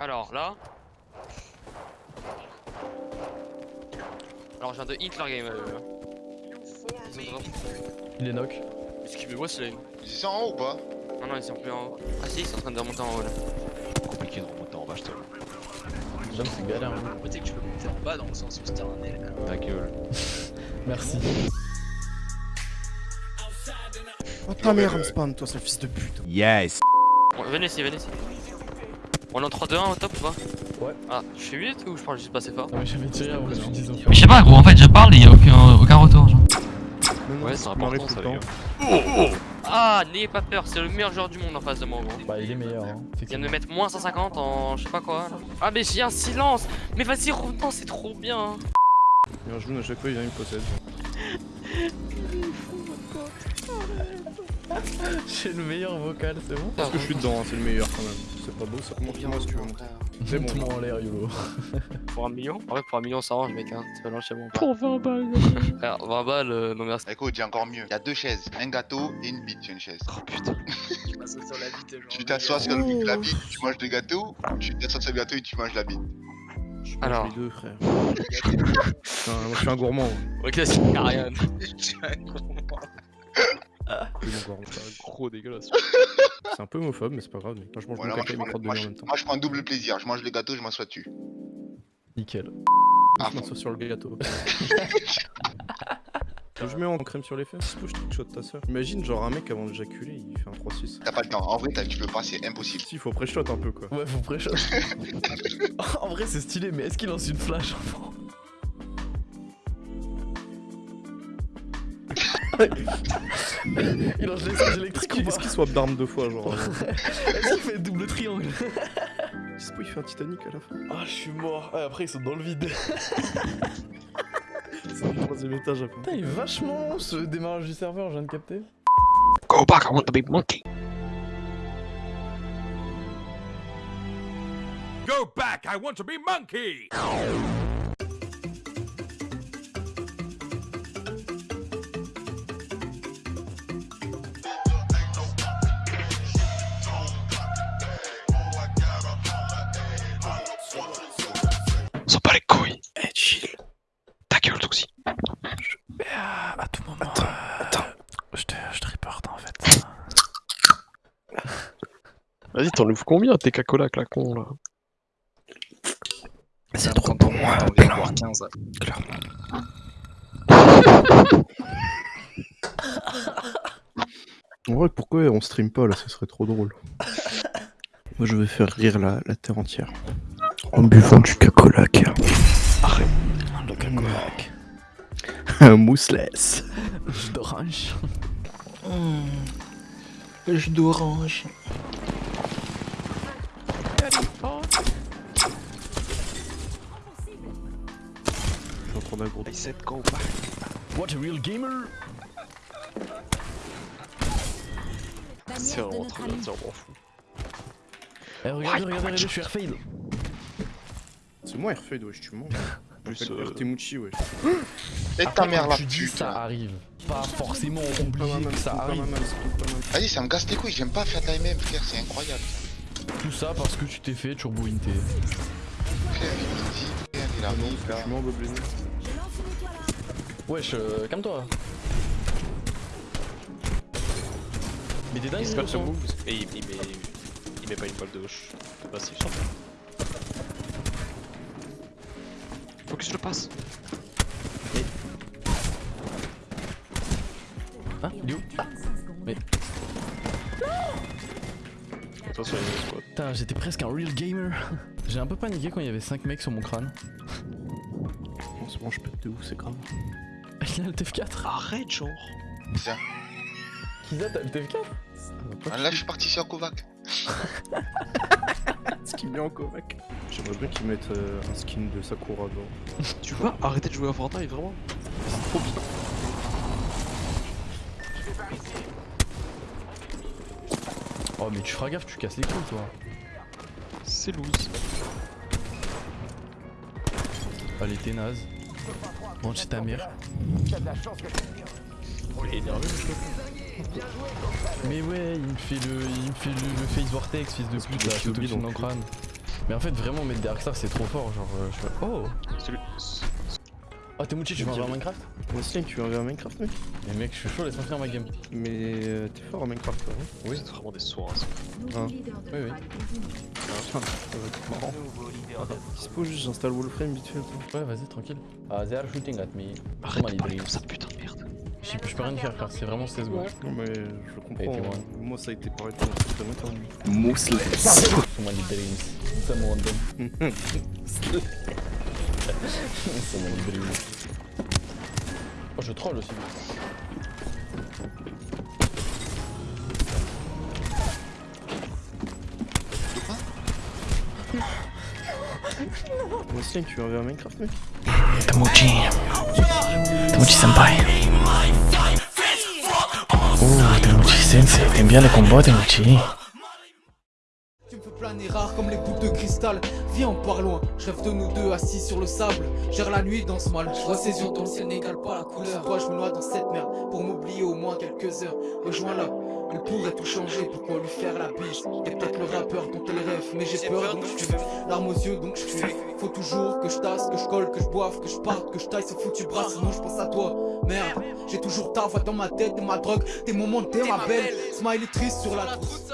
Alors là. Alors je viens de hit leur game. Euh. Il est knock. Esquivez-moi c'est là. Ils sont en haut ou pas Non, non, ils sont plus en haut. Ah si, ils sont en train de remonter en haut là. Compliqué de remonter en bas, je te J'aime c'est galère. hein. Peut-être que tu peux monter en bas dans le sens où c'était un aile. Ta gueule. Merci. Oh ta mère, me spawn, toi, sale fils de pute. Yes. Bon, venez ici, venez ici. On est en 3-2-1 au top ou pas Ouais. Ah, je fais 8 ou je parle juste pas assez fort Non mais j'avais tiré avant que je dise Mais je sais pas gros, en fait je parle et y'a aucun, aucun retour genre. Ouais, c'est important ça, le les gars. Ah, n'ayez pas peur, c'est le meilleur joueur du monde en face de moi gros. Bah il est meilleur hein. Il vient de me mettre moins 150 en je sais pas quoi là. Ah mais j'ai un silence Mais vas-y revenons c'est trop bien Il y a un genou à chaque fois, il vient, il me possède. J'ai le meilleur vocal, c'est bon Parce que je suis dedans, hein, c'est le meilleur quand même. C'est pas beau, ça tu veux montrer. C'est bon. Montre-moi en l'air YOLO. Pour un million En vrai pour un million ça range mec hein, c'est pas loin de chez moi. Pour 20 balles. Frère, 20 balles, euh, non merci. Écoute, j'ai encore mieux. Il y a deux chaises, un gâteau et une bite sur une chaise. Oh putain. Tu passes sur la bite, genre. Tu t'assois sur le- la bite, tu manges le gâteau, ou tu t'assois sur le gâteau et tu manges la bite. Je mange Alors. les deux, frère. Putain, moi je suis un gourmand. ouais. Ok c'est rien. Je suis un dégueulasse. C'est un peu homophobe, mais c'est pas grave. Moi je mange Voilà, mon moi, caca je et mes prends, crottes de moi, en même temps. moi, je prends double plaisir. Je mange le gâteau, je m'assois dessus. Nickel. Ah, Je m'assois sur le gâteau. Je mets en crème sur les fesses, je te shot ta soeur. Imagine, genre un mec avant d'éjaculer, il fait un 3-6. T'as pas le temps. En vrai, t'as- tu peux pas, c'est impossible. Si, faut pré-shot un peu quoi. Ouais, faut pré-shot. en vrai, c'est stylé, mais est-ce qu'il lance une flash Il lance les singes électriques est-ce qu'il swap d'armes deux fois, genre Est-ce qu'il fait double triangle? Dispo, il fait un Titanic à la fin. Ah, je suis mort. Ah, après, ils sont dans le vide. C'est du troisième étage après. Putain, il est vachement long ce démarrage du serveur, je viens de capter. Go back, I want to be monkey. Go back. I want to be monkey. Vas-y, t'en ouvres combien tes cacolas, claquons là C'est trop pour moi. Voir 15. En vrai, pourquoi on stream pas là Ce serait trop drôle. Moi, je vais faire rire la, la terre entière. En buvant du cacolac. Arrête. Le cacolac. Un mousseless. Jus d'orange. Jus d'orange. Je suis en train said go back. What a real gamer C'est vraiment trop bien dire, m'en fous. Eh, regardez, regardez, regardez, je suis airfade. C'est moi Airfade, wesh, tu mens. Plus, Plus euh, Artemucci, wesh. Et ta mère la tu dis ça là. arrive. Pas forcément obligé main, que ça arrive. Vas-y, ça me casse les couilles. J'aime pas faire de la MM, frère. C'est incroyable. Tout ça parce que tu t'es fait turbo inté. Il me dit. Frère, il a non, mis, parce là. je. Wesh, euh, calme-toi. Mais t'es dingue, Il ce spam ce son. move et il, il met, il met pas une balle de gauche. C'est pas si simple. Faut que je le passe. Hein Il est où Ah, Attention, Putain, j'étais presque un real gamer. J'ai un peu paniqué quand il y avait 5 mecs sur mon crâne. En ce moment, je pète de ouf, c'est grave. Il a le TF4 Arrête, genre. Ça. Kiza, t'as le TF4 Ah, Là, je suis parti sur Kovac. Ce qu'il met en Kovac. J'aimerais bien qu'ils mettent euh, un skin de Sakura dedans. Tu vas arrêter de jouer à Fortnite, vraiment? Oh, mais tu feras gaffe, tu casses les couilles, toi. C'est loose. Allez, t'es naze. Bon, c'est ta mère. Oh, il est énervé. Mais ouais, il me fait le, il me fait le, le face vortex, fils de pute, là, de dans le crâne. Mais en fait, vraiment, mettre Darkstar, c'est trop fort. Genre, euh, je Oh Oh, t'es Mouchi, tu veux un Minecraft Wesley, tu veux regarder Minecraft, mec Mais mec, je suis chaud, laisse-moi finir ma game. Mais euh, t'es fort en Minecraft, toi, hein Oui. C'est vraiment des sourds. hein, ça. Hein Oui, oui. Ça va être marrant. Dispo, juste j'installe Wolframe vite fait. Ouais, vas-y, tranquille. Ah, they are shooting at me. Arrête de parler comme ça, putain de merde. Je peux rien faire, frère, c'est vraiment 16 secondes. Non, mais je comprends. hein. Moi, ça a été pareil pendant très longtemps. Mousseless. Somebody dreams. Someone them. Oh, je troll aussi. Wesley, tu veux regarder Minecraft, mec Tamuchi. Tamuchi senpai. Oh, Tamuchi sensei. T'aimes bien les combats, Tamuchi Planer rare comme les boules de cristal. Viens on part loin, je rêve de nous deux assis sur le sable. Gère la nuit dans ce mal, je vois ses yeux dans le ciel n'égale pas la couleur. Toi je me noie dans cette merde, pour m'oublier au moins quelques heures? Rejoins-la, elle pourrait tout changer, pourquoi lui faire la bise? T'es peut-être le rappeur dont elle rêve, mais j'ai peur donc je fuis Larmes aux yeux donc je fuis Faut toujours que je tasse, que je colle, que je boive, que je parte, que je taille. Ce foutu bras Sinon je pense à toi, merde. J'ai toujours ta voix dans ma tête, t'es ma drogue, tes moments, t'es ma belle. Smiley triste sur la trousse